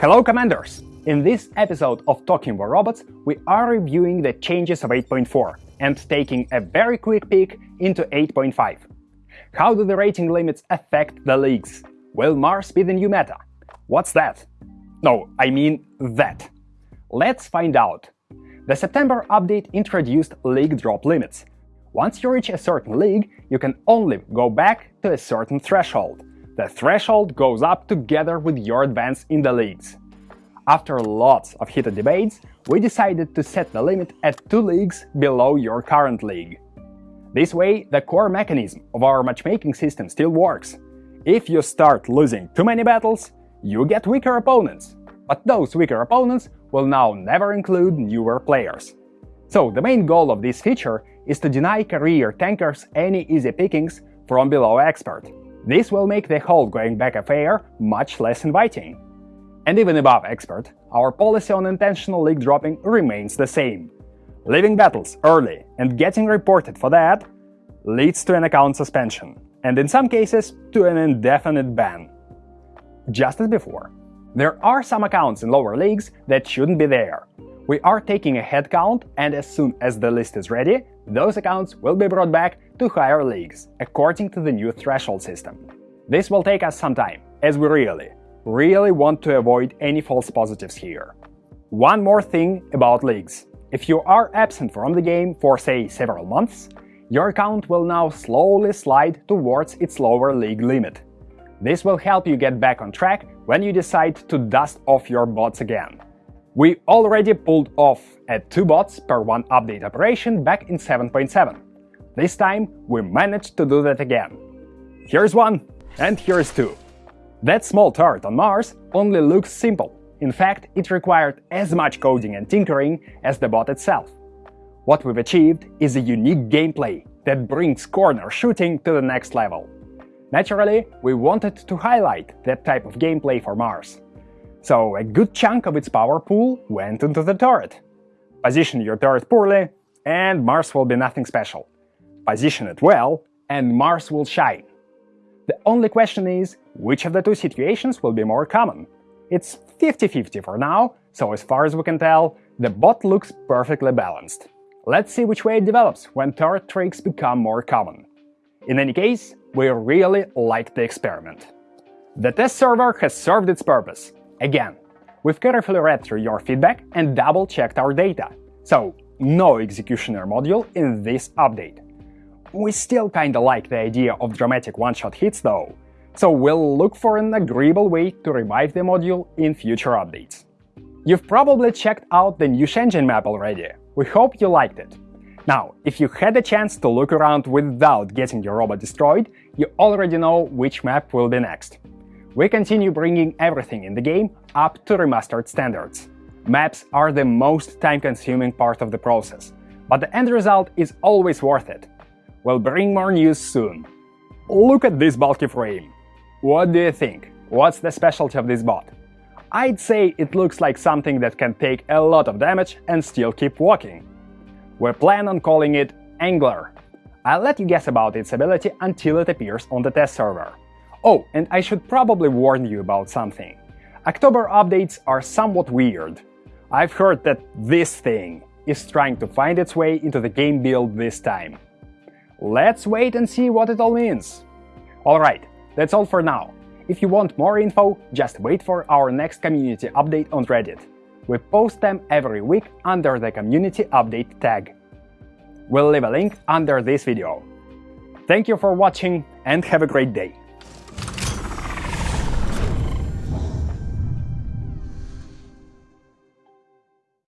Hello Commanders! In this episode of Talking War Robots, we are reviewing the changes of 8.4 and taking a very quick peek into 8.5. How do the rating limits affect the leagues? Will Mars be the new meta? What's that? No, I mean that. Let's find out. The September update introduced league drop limits. Once you reach a certain league, you can only go back to a certain threshold. The threshold goes up together with your advance in the leagues. After lots of heated debates, we decided to set the limit at two leagues below your current league. This way, the core mechanism of our matchmaking system still works. If you start losing too many battles, you get weaker opponents, but those weaker opponents will now never include newer players. So the main goal of this feature is to deny career tankers any easy pickings from below expert. This will make the whole going back affair much less inviting. And even above expert, our policy on intentional league dropping remains the same. Leaving battles early and getting reported for that leads to an account suspension, and in some cases to an indefinite ban. Just as before, there are some accounts in lower leagues that shouldn't be there. We are taking a head count, and as soon as the list is ready, those accounts will be brought back to higher leagues, according to the new threshold system. This will take us some time, as we really, really want to avoid any false positives here. One more thing about leagues. If you are absent from the game for say several months, your account will now slowly slide towards its lower league limit. This will help you get back on track when you decide to dust off your bots again. We already pulled off at 2 bots per 1 update operation back in 7.7. This time we managed to do that again. Here's one, and here's two. That small turret on Mars only looks simple, in fact, it required as much coding and tinkering as the bot itself. What we've achieved is a unique gameplay that brings corner shooting to the next level. Naturally, we wanted to highlight that type of gameplay for Mars. So a good chunk of its power pool went into the turret. Position your turret poorly, and Mars will be nothing special. Position it well, and Mars will shine. The only question is, which of the two situations will be more common? It's 50-50 for now, so as far as we can tell, the bot looks perfectly balanced. Let's see which way it develops when turret tricks become more common. In any case, we really like the experiment. The test server has served its purpose. Again, we've carefully read through your feedback and double-checked our data, so no executioner module in this update. We still kinda like the idea of dramatic one-shot hits though, so we'll look for an agreeable way to revive the module in future updates. You've probably checked out the new Shenzhen map already, we hope you liked it. Now, if you had a chance to look around without getting your robot destroyed, you already know which map will be next. We continue bringing everything in the game up to remastered standards. Maps are the most time-consuming part of the process, but the end result is always worth it. We'll bring more news soon. Look at this bulky frame. What do you think? What's the specialty of this bot? I'd say it looks like something that can take a lot of damage and still keep walking. We plan on calling it Angler. I'll let you guess about its ability until it appears on the test server. Oh, and I should probably warn you about something. October updates are somewhat weird. I've heard that this thing is trying to find its way into the game build this time. Let's wait and see what it all means. Alright, that's all for now. If you want more info, just wait for our next community update on Reddit. We post them every week under the community update tag. We'll leave a link under this video. Thank you for watching and have a great day!